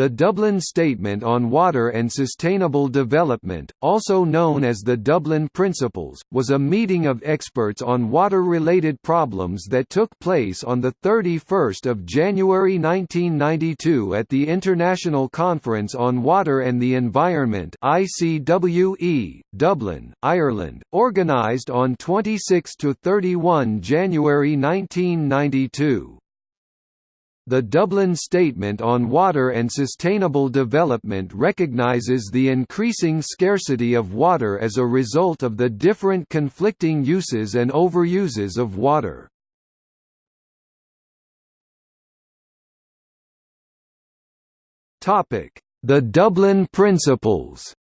The Dublin Statement on Water and Sustainable Development, also known as the Dublin Principles, was a meeting of experts on water-related problems that took place on 31 January 1992 at the International Conference on Water and the Environment ICWE, Dublin, Ireland, organised on 26–31 January 1992. The Dublin Statement on Water and Sustainable Development recognizes the increasing scarcity of water as a result of the different conflicting uses and overuses of water. The Dublin Principles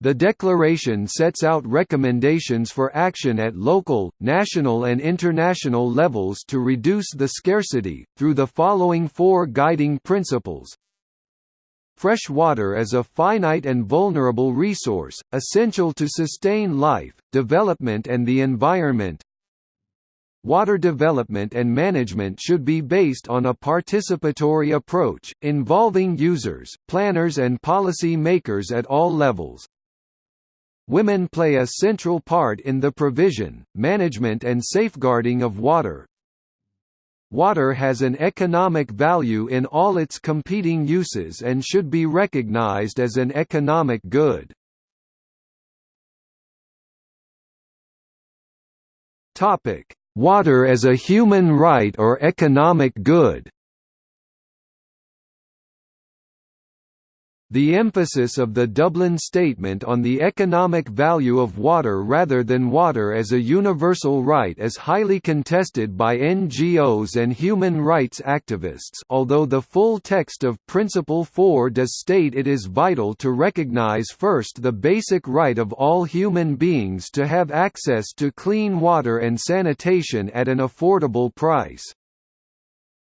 The declaration sets out recommendations for action at local, national and international levels to reduce the scarcity, through the following four guiding principles. Fresh water is a finite and vulnerable resource, essential to sustain life, development and the environment. Water development and management should be based on a participatory approach, involving users, planners and policy makers at all levels. Women play a central part in the provision, management and safeguarding of water. Water has an economic value in all its competing uses and should be recognized as an economic good. Water as a human right or economic good The emphasis of the Dublin Statement on the economic value of water rather than water as a universal right is highly contested by NGOs and human rights activists although the full text of Principle 4 does state it is vital to recognize first the basic right of all human beings to have access to clean water and sanitation at an affordable price.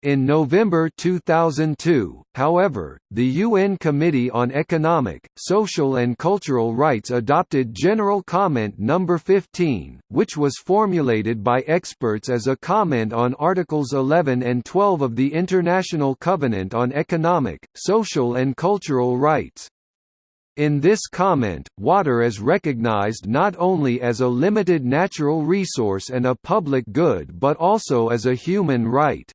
In November 2002, however, the UN Committee on Economic, Social and Cultural Rights adopted General Comment No. 15, which was formulated by experts as a comment on Articles 11 and 12 of the International Covenant on Economic, Social and Cultural Rights. In this comment, water is recognized not only as a limited natural resource and a public good but also as a human right.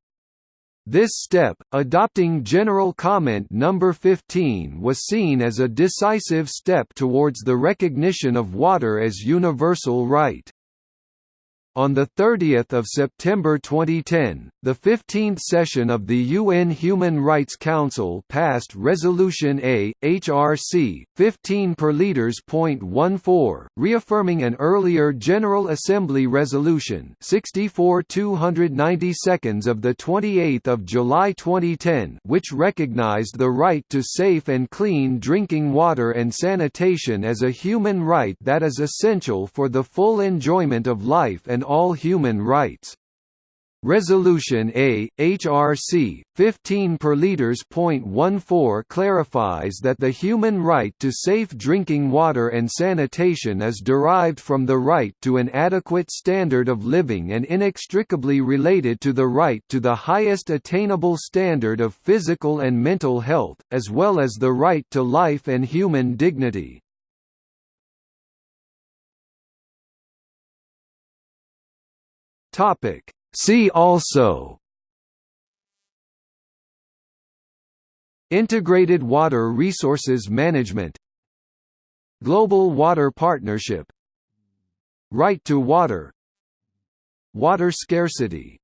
This step, adopting General Comment No. 15 was seen as a decisive step towards the recognition of water as universal right. On 30 September 2010, the 15th session of the UN Human Rights Council passed Resolution A, HRC, 15 per liters.14, reaffirming an earlier General Assembly Resolution 64 292 of 28 July 2010 which recognized the right to safe and clean drinking water and sanitation as a human right that is essential for the full enjoyment of life and all human rights. Resolution A, HRC, 15 per liters.14 clarifies that the human right to safe drinking water and sanitation is derived from the right to an adequate standard of living and inextricably related to the right to the highest attainable standard of physical and mental health, as well as the right to life and human dignity. Topic. See also. Integrated Water Resources Management. Global Water Partnership. Right to Water. Water scarcity